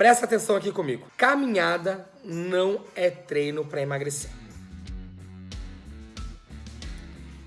Presta atenção aqui comigo. Caminhada não é treino para emagrecer.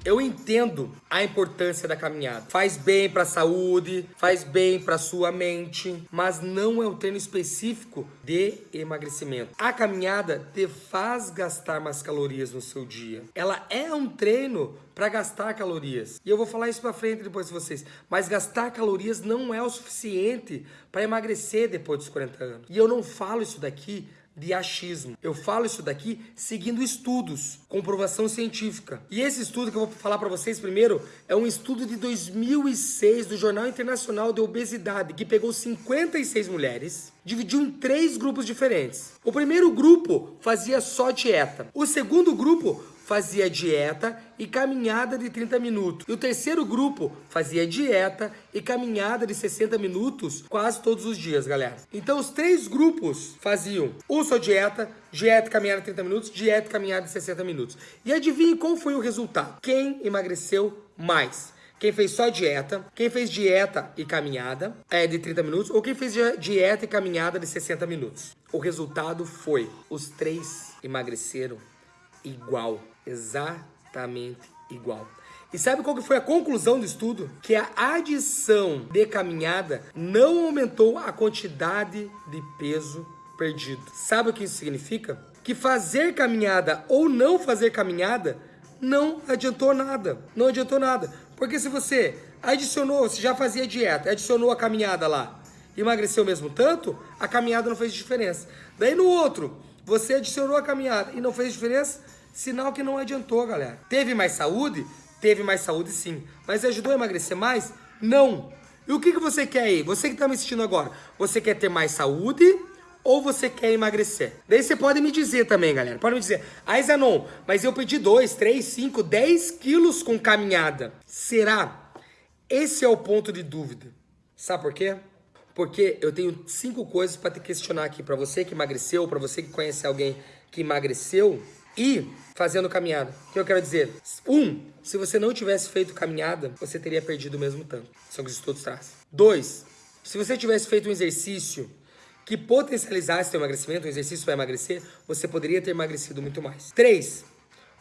Eu entendo a importância da caminhada. Faz bem para a saúde, faz bem para sua mente, mas não é um treino específico de emagrecimento. A caminhada te faz gastar mais calorias no seu dia. Ela é um treino para gastar calorias. E eu vou falar isso para frente depois de vocês. Mas gastar calorias não é o suficiente para emagrecer depois dos 40 anos. E eu não falo isso daqui de achismo. Eu falo isso daqui seguindo estudos, comprovação científica. E esse estudo que eu vou falar para vocês primeiro é um estudo de 2006 do Jornal Internacional de Obesidade, que pegou 56 mulheres, dividiu em três grupos diferentes. O primeiro grupo fazia só dieta. O segundo grupo fazia dieta e caminhada de 30 minutos. E o terceiro grupo fazia dieta e caminhada de 60 minutos quase todos os dias, galera. Então os três grupos faziam um só dieta, dieta e caminhada de 30 minutos, dieta e caminhada de 60 minutos. E adivinhe qual foi o resultado? Quem emagreceu mais? Quem fez só dieta, quem fez dieta e caminhada é de 30 minutos, ou quem fez dieta e caminhada de 60 minutos. O resultado foi, os três emagreceram igual, exatamente igual. E sabe qual que foi a conclusão do estudo? Que a adição de caminhada não aumentou a quantidade de peso perdido. Sabe o que isso significa? Que fazer caminhada ou não fazer caminhada não adiantou nada. Não adiantou nada. Porque se você adicionou, se já fazia dieta, adicionou a caminhada lá, emagreceu mesmo tanto, a caminhada não fez diferença. Daí no outro, você adicionou a caminhada e não fez diferença, sinal que não adiantou, galera. Teve mais saúde? Teve mais saúde sim. Mas ajudou a emagrecer mais? Não. E o que, que você quer aí? Você que está me assistindo agora, você quer ter mais saúde ou você quer emagrecer? Daí você pode me dizer também, galera. Pode me dizer, ah, Zanon, mas eu perdi 2, 3, 5, 10 quilos com caminhada. Será? Esse é o ponto de dúvida. Sabe por quê? porque eu tenho cinco coisas para te questionar aqui. Para você que emagreceu, para você que conhece alguém que emagreceu e fazendo caminhada. O que eu quero dizer? Um, se você não tivesse feito caminhada, você teria perdido o mesmo tanto. São os estudos trazem. Dois, se você tivesse feito um exercício que potencializasse seu emagrecimento, um exercício para emagrecer, você poderia ter emagrecido muito mais. Três,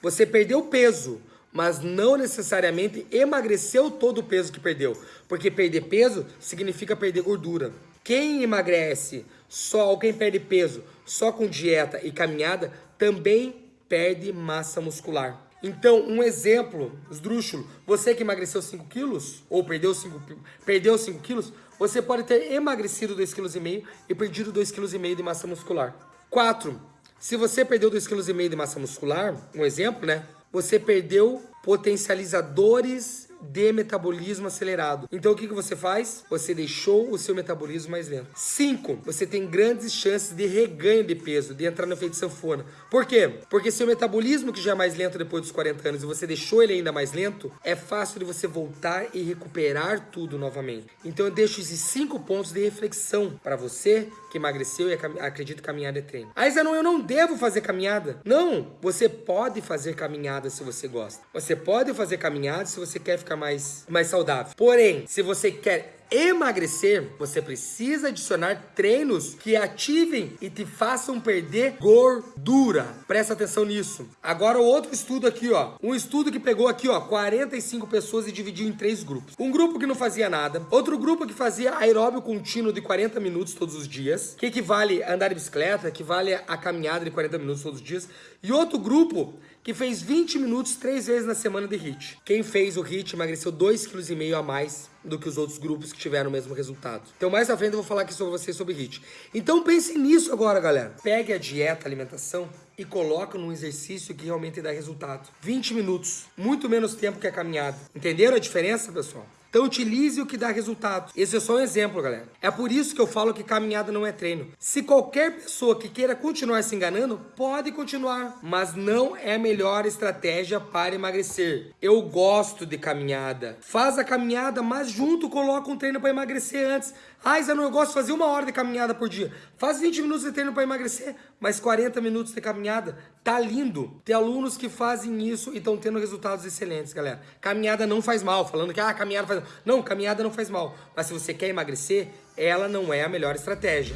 você perdeu peso, mas não necessariamente emagreceu todo o peso que perdeu, porque perder peso significa perder gordura. Quem emagrece só, ou quem perde peso só com dieta e caminhada, também perde massa muscular. Então, um exemplo esdrúxulo, você que emagreceu 5 quilos, ou perdeu 5, perdeu 5 quilos, você pode ter emagrecido 2,5 kg e perdido 2,5 kg de massa muscular. 4. Se você perdeu 2,5 kg de massa muscular, um exemplo, né? você perdeu potencializadores de metabolismo acelerado. Então o que, que você faz? Você deixou o seu metabolismo mais lento. 5. Você tem grandes chances de reganho de peso, de entrar no efeito sanfona. Por quê? Porque seu metabolismo, que já é mais lento depois dos 40 anos, e você deixou ele ainda mais lento, é fácil de você voltar e recuperar tudo novamente. Então eu deixo esses 5 pontos de reflexão para você que emagreceu e acredita caminhada é treino. Aí, não, eu não devo fazer caminhada. Não, você pode fazer caminhada se você gosta. Você pode fazer caminhada se você quer ficar mais, mais saudável. Porém, se você quer emagrecer, você precisa adicionar treinos que ativem e te façam perder gordura. Presta atenção nisso. Agora o outro estudo aqui, ó. Um estudo que pegou aqui, ó, 45 pessoas e dividiu em três grupos. Um grupo que não fazia nada, outro grupo que fazia aeróbio contínuo de 40 minutos todos os dias, que equivale a andar de bicicleta, equivale a caminhada de 40 minutos todos os dias, e outro grupo que fez 20 minutos três vezes na semana de HIIT. Quem fez o HIIT emagreceu 2,5 kg a mais do que os outros grupos que tiveram o mesmo resultado. Então mais à frente eu vou falar aqui sobre vocês sobre HIIT. Então pense nisso agora, galera. Pegue a dieta, a alimentação e coloca num exercício que realmente dá resultado. 20 minutos, muito menos tempo que a caminhada. Entenderam a diferença, pessoal? Então utilize o que dá resultado. Esse é só um exemplo, galera. É por isso que eu falo que caminhada não é treino. Se qualquer pessoa que queira continuar se enganando, pode continuar, mas não é a melhor estratégia para emagrecer. Eu gosto de caminhada. Faz a caminhada, mas junto coloca um treino para emagrecer antes. Ah, Isa, eu gosto de fazer uma hora de caminhada por dia. Faz 20 minutos de treino para emagrecer, mas 40 minutos de caminhada. Tá lindo. Tem alunos que fazem isso e estão tendo resultados excelentes, galera. Caminhada não faz mal. Falando que ah, caminhada faz mal. Não, caminhada não faz mal. Mas se você quer emagrecer, ela não é a melhor estratégia.